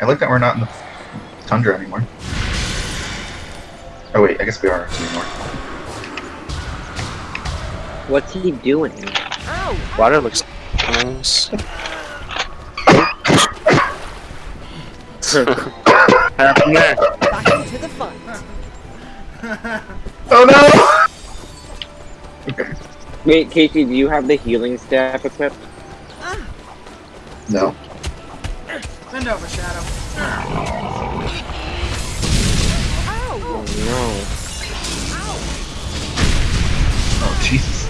I like that we're not in the tundra anymore. Oh wait, I guess we are anymore. What's he doing? Water looks nice. Happened there. Back into the fight. Oh no! Okay, Wait, Casey, do you have the healing staff equipped? no. Bend over, Shadow. Oh no. Oh Jesus.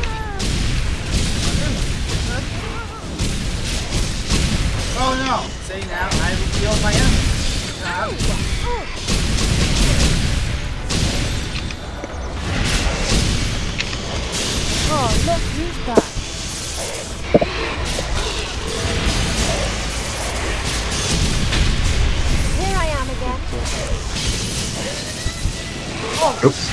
Oh no! See now, I healed my enemy. Oh, look who's back. 6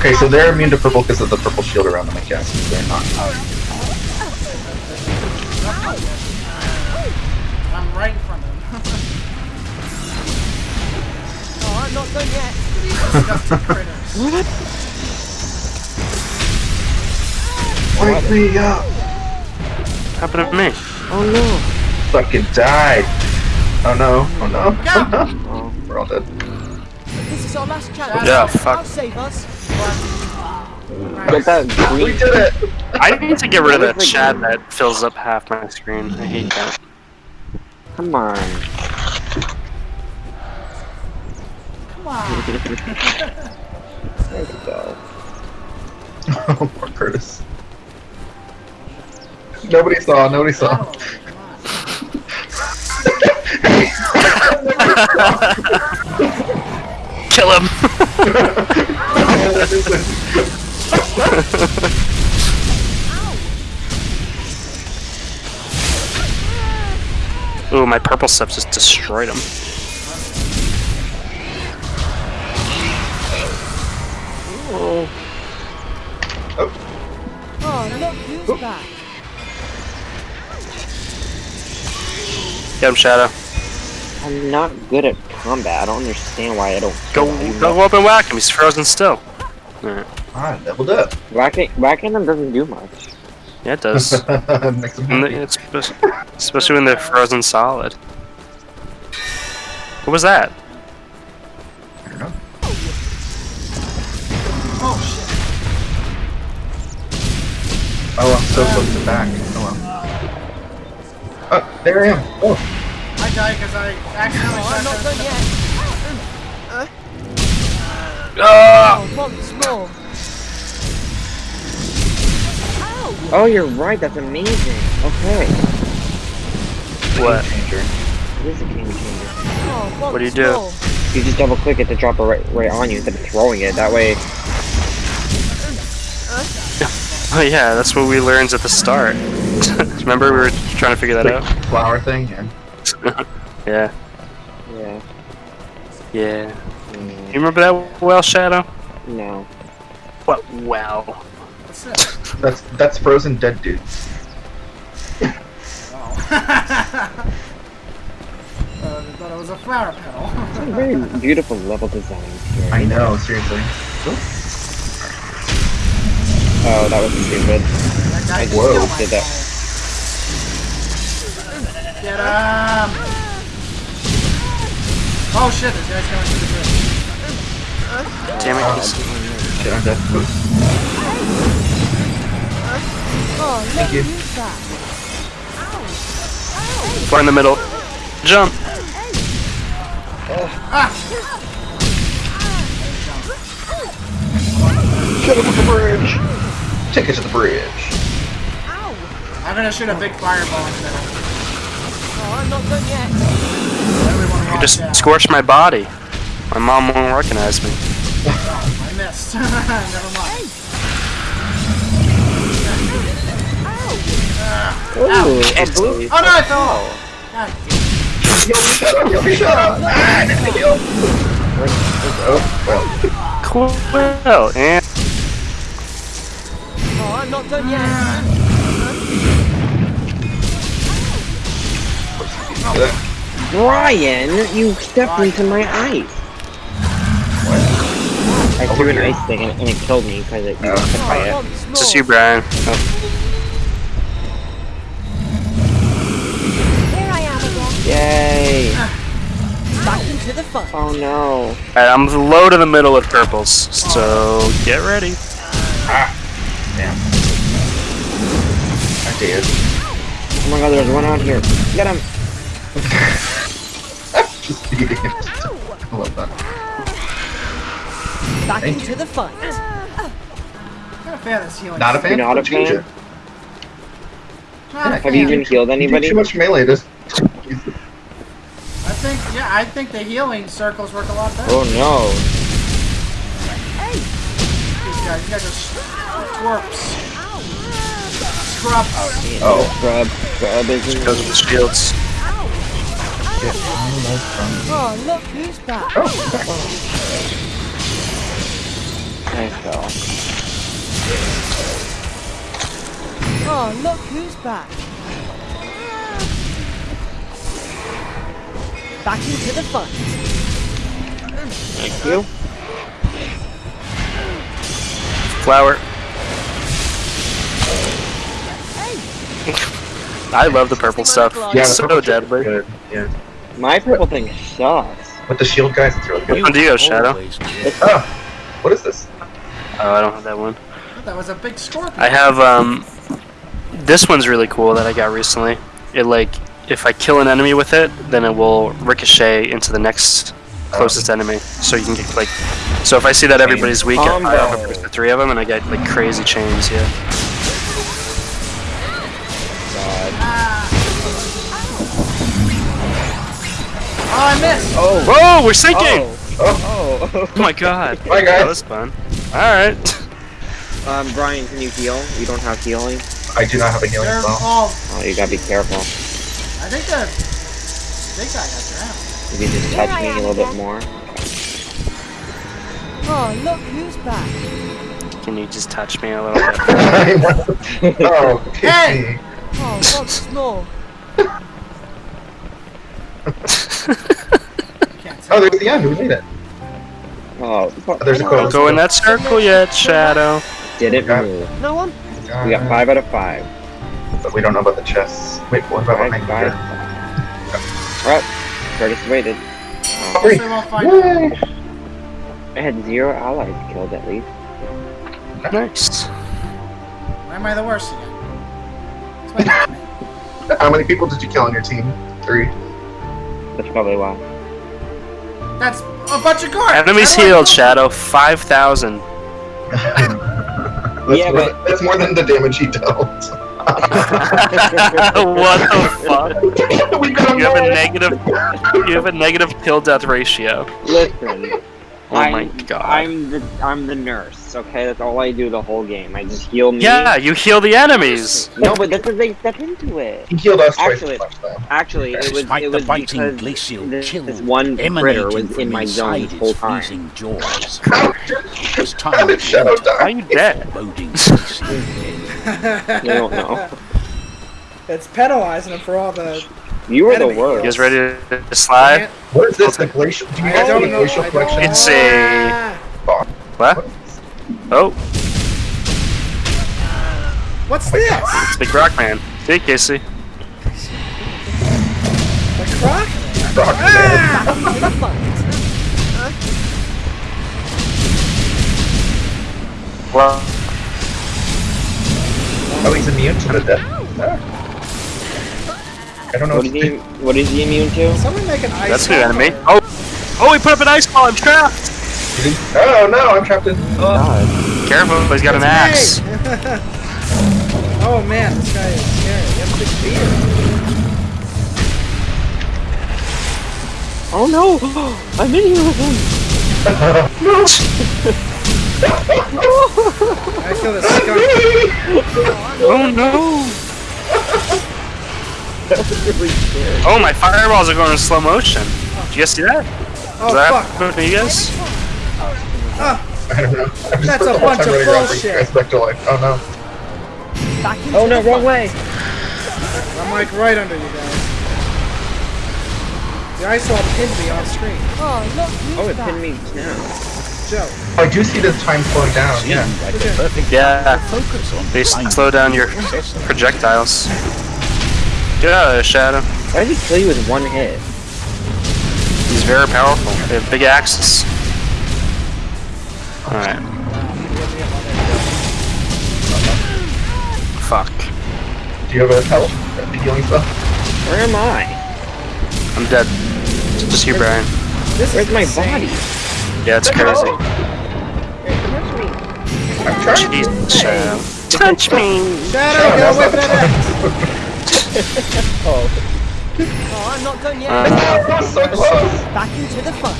Okay, so they're immune to purple because of the purple shield around them, I guess. They're not. I'm right in front of him. Oh, I'm not done yet. Disgusting critters. Wake me up! Happened to me. Oh no. Fucking died! Oh no, oh no, oh no. Oh. We're all dead. This is our last chance. Yeah, fuck. I'll save us. Get that We did it! I need to get rid of What that is the chat game? that fills up half my screen. I hate that. Come on. Come on. There we go. Oh, poor Curtis. Nobody saw, nobody saw. Oh, come on. Kill him! Ooh, my purple stuff just destroyed him. Oh, Oh, look who's back. Get him, Shadow. I'm not good at combat. I don't understand why I don't. Go, go up and whack him. He's frozen still. Alright. Ah, leveled up. Whacking, whacking them doesn't do much. Yeah, it does. Makes him And happy. it's spe- especially when they're frozen solid. What was that? I don't know. Oh shit. Oh, I'm so close to back. Oh well. Oh, there I am. Oh, I died because I accidentally Oh, I'm not done that. yet. Ah! Oh, once more. Oh, you're right. That's amazing. Okay. What? changer. It is a game changer. Oh, What do you do? more. You just double click it to drop it right, right on you instead of throwing it. That way. Oh yeah, that's what we learned at the start. Remember we were trying to figure that out? Flower thing, yeah. Yeah. Yeah. Yeah. Mm, You remember that well, Shadow? no. What? Well. What's this? That's that's frozen dead dude. Oh. uh, I thought it was a flower petal. Very beautiful level design here. I know, seriously. Oh, that was stupid. that guy just Whoa. Did that. Soul. Get him! Oh shit, this guy's going through the bridge. Damn it. he's- Shit, I'm dead. Oh, look Thank you. who's. We're in the middle. Jump. Ah! Get up the bridge! Take it to the bridge. I'm gonna shoot a big fireball in the middle. Oh, I'm not done yet. Everyone You just scorched my body. My mom won't recognize me. I missed. Never mind. Ooh, a Jeez. blue. Oh no, I fell off. God damn. Yo, shut up! Ah, I need to heal. Oh, well. Cool. And Oh, I'm not done yet. Brian, you stepped into my ice. I Over threw an here. ice thing and, and it killed me because it got hit by it. it's just you, Brian. Oh, Here I am again. Yay! Back into the fun. Oh no. Alright, I'm low to the middle with purples, so get ready. Ah. Damn. I did. Oh my god, there's one out here. Get him! Just beating it. I love that. Back Thank into the fight. Not a fan of this healing. Not a fan? You're not a Change it. Not a Have you even healed You anybody? too much melee. Just. I think, yeah, I think the healing circles work a lot better. Oh no. These guys, these guys are twerps. Scrubs. Oh. oh. Scrub. Scrub is Because of the shields. Get almost from. Oh, look who's back. I fell. Oh, look who's back. Back into the fight. Thank you. Flower. I love the purple stuff. Yeah, It's so purple shit is deadly. Good. Yeah. My purple thing sucks. With the shield guys, it's really good. Which one do you have, Shadow? Oh, what is this? Oh, I don't have that one. That was a big scorpion. I have um this one's really cool that I got recently. It like if I kill an enemy with it, then it will ricochet into the next closest enemy. So you can get like so if I see that everybody's weak, I have the three of them and I get like crazy chains, yeah. God. Oh, I missed. Oh. Whoa, we're sinking! Oh. Oh my god. Bye, guys. That was fun. Alright. Um, Brian, can you heal? You don't have healing? I do not have a healing They're spell. all. Oh, you gotta be careful. I think the big guy got drowned. If you just Here touch I me a am little bit again. more. Oh, look who's back. Can you just touch me a little bit? oh, kiss Hey! me. Oh, once more. Can't tell. Oh, there's the end. We made it. Oh, Oh, there's a Anyone quote. Go in that circle yet, Shadow. Did it? Got- move. No one? We got five out of five. But we don't know about the chests. Wait, what about Five, behind five. here? Alright, Curtis waited. Oh, Guess we won't find out. Yay! I had zero allies killed at least. Nice. Why am I the worst again? Explain that to me. How many people did you kill on your team? Three. That's probably why. That's a bunch of cards. Enemies How healed, know? Shadow. 5,000. That's, Yeah, but- than, that's more than the damage he dealt. what the fuck? we got You have a negative. You have a negative kill death ratio. Listen. Oh my I'm, god. I'm the I'm the nurse, okay? That's all I do the whole game. I just heal me. Yeah, you heal the enemies. No, but that's because they step into it. He healed us twice Actually- as much, though. Actually, it was Despite it the was biting because glacial this, chill this one critter emanating was in my zone inside the whole its time. freezing jaws. How This time how did Shadow are die? you dead? Boding glacial dead. You don't know. It's penalizing him for all the. You were the Enemy. You guys ready to slide? What is this? The glacial? Do you guys have don't a glacial collection? It's a. What? Oh, What's this? it's Big Rock Man. See, Casey. The croc? Rock Ah! Back into the fight. Well, Oh, he's immune to the death. I don't know. What What is he? What is he immune to? Someone make an ice. that's a new wall. enemy. Oh, oh, he put up an ice ball. I'm trapped. Oh no, I'm trapped in. Oh. God. Careful, he's got an axe. Oh man, this guy is scary. He has big beard. Oh no! I'm in here with him. I kill this skunk. Oh no! Oh, my fireballs are going in slow motion. Did you guys see that? Oh Is that fuck! happening you guys? I don't know. Ah, I'm That's a bunch of running around bringing bullshit. back to life. Oh no. Back Oh no, wrong way. I'm like right under you guys. The ice wall pinned me on screen. Oh, look Oh, it back. pinned me now. Joe. I do see this time slowing down. Seemed Yeah. like the perfect Yeah. focus on They slow down your projectiles. Get out of there, Shadow. Why did he kill you with one hit? He's very powerful. They have big axes. Alright. Fuck. Do you have a health? Healing stuff? Where am I? I'm dead. Just you, Brian. This Where's is my body? Yeah, it's crazy. I'm trying. Jesus, Touch me! Shadow, get away from that Oh, I'm not done yet. Uh, so close. Back into the fight.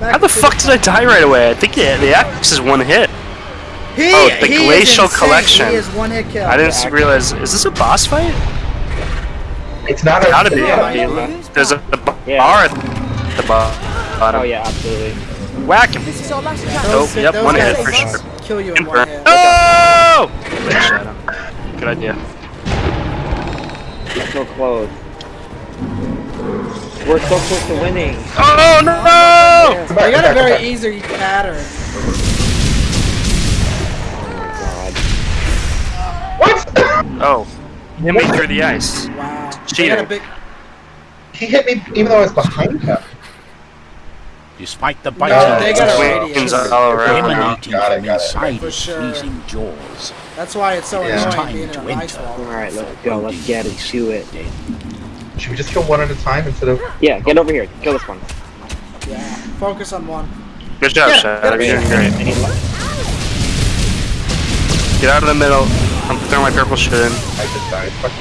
Back how the to fuck did I die right away? I think the, the axe is one hit. He, Oh, the he Glacial insane. Collection. He is one hit kill. I didn't s- realize. Is this a boss fight? It's not a. Gotta be. Yeah. There's a, a bar Yeah. at the bottom. Oh yeah, absolutely. Whack him. This is our last chance. Nope, yep, one hit for sure. Kill you in one Confirm. hit. Oh! Good shadow. Good idea. So close. We're so close to winning. Oh no! Come back, You got a very come back. easy pattern. God. What? Oh, hit me through the ice. Wow. They Cheating. got a big. he hit me even though I was behind him. Despite the No, biting they got a Wings radius. emanating Got it, from inside For his sure. pleasing jaws. That's why it's so Yeah. Annoying time being in to an ice enter. wall. Alright, let's go. Let's get it. Do it. Should we just kill one at a time instead of? Yeah, get over here. Kill this one. Yeah. Focus on one. Good job, Yeah, Shadow. yeah, You're doing great. I need luck. Get out of the middle. I'm throwing my purple shit in. I just died. Fuck.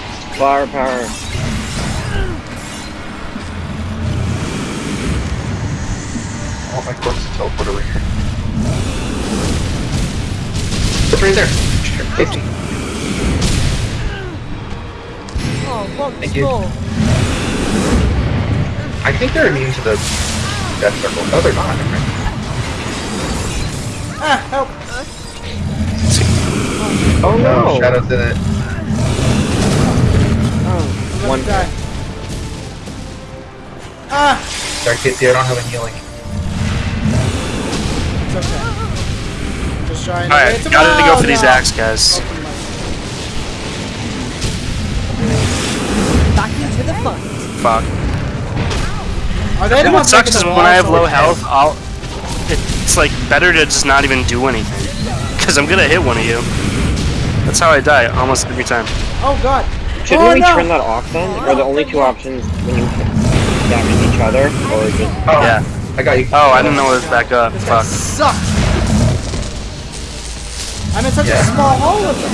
My corpse to teleport over here. It's right there. Safety. Oh, once Thank you. I think they're immune to the death circle. No, they're not. Ah, help! Oh no! Shadows in it. Oh, I'm one. gonna. Ah! Sorry, Casey, I don't have a healing. It's okay. Just trying to Alright, gotta go for these no. axe guys. Open my- Back into the fight. Fuck. Are they the And what ones sucks is when I have low health, I'll. It's like better to just not even do anything. Because I'm gonna hit one of you. That's how I die almost every time. Oh god. Shouldn't oh, we no. turn that off then? Are the only two options when you damage each other, or just Oh, Yeah. I got you. Oh, I didn't know it was back up. This guy Fuck. sucks. I'm in such Yeah. a small hole with him.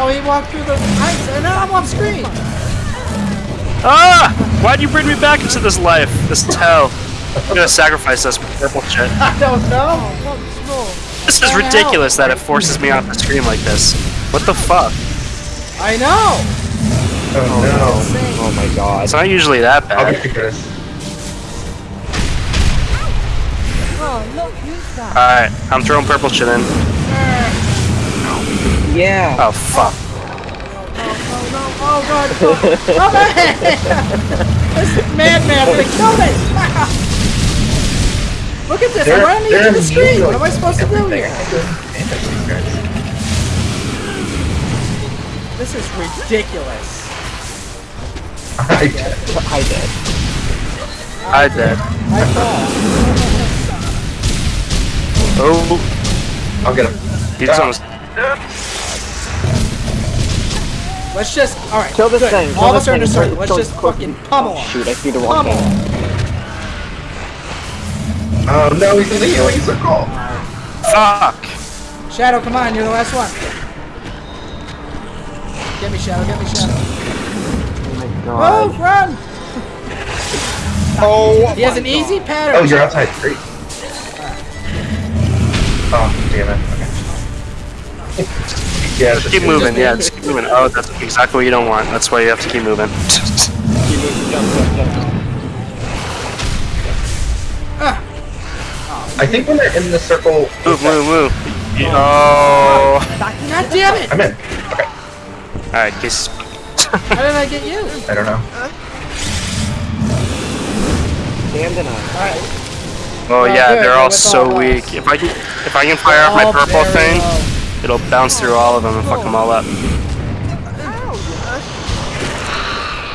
Oh, he walked through the ice, and now I'm off screen. Ah! Why'd you bring me back into this life? This is hell. I'm gonna sacrifice this with purple shit. I don't know. Oh, once more. This is ridiculous that it forces me off the screen like this. What the fuck? I know. Oh, oh my god. It's not usually that no. I'll bad. Alright, I'm throwing purple shit in. Yeah. Oh, fuck. Oh no! Oh god! Oh, oh man! this madman's gonna kill me! Look at this! They're, I'm running they're into the screen. What am I supposed to do here? I can't do damage to these guys. This is ridiculous. I did. I did. I dead. I fall. Oh, I'll get him. he's ah. almost. Let's just. All right. Kill this good. thing, All of this us are in a circle. Let's just kill- fucking pummel him. Shoot, I see the wrong Pummel Oh no, he's in the healing circle. Fuck! Shadow, come on! You're the last one. Get me, Shadow. Get me, Shadow. Oh my oh, god. Move! Run! Oh, He has an easy pattern. oh, you're outside. Great. Oh, damn it. Okay. yeah, Just keep moving, yeah, just keep moving. Oh, that's exactly what you don't want. That's why you have to keep moving. Keep moving, jump, jump, jump. I think when they're in the circle. move, move, move. Oh. God damn it! I'm in. Okay. Alright, case. How did I get you? I don't know. Stand and I. Alright. Oh Well, yeah, they're all so all weak. If I can, if I can fire off my Oh, purple thing, low. it'll bounce through all of them and fuck them all up.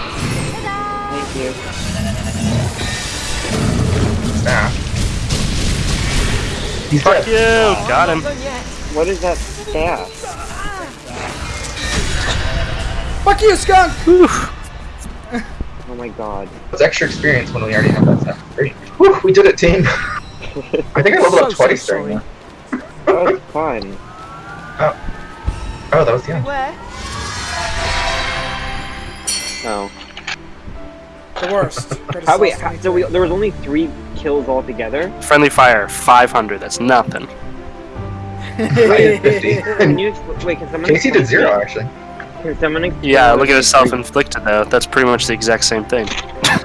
Thank you. Nah. He's Fuck dead. you! Got him. What is that staff? Fuck you, skunk! Oh my god. It's extra experience when we already have that stuff. Great. Whew, we did it, team. I think I leveled up So, so twice during sorry. that. That was fun. Oh, Oh, that was the end. Where? Oh. The worst. How wait? How, so we, there was only three kills altogether. Friendly fire, 500. That's nothing. I did 50. Can you wait? Can someone? Casey did explain- zero, actually. Can someone? explain Yeah, look at his self-inflicted though. That's pretty much the exact same thing.